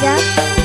家。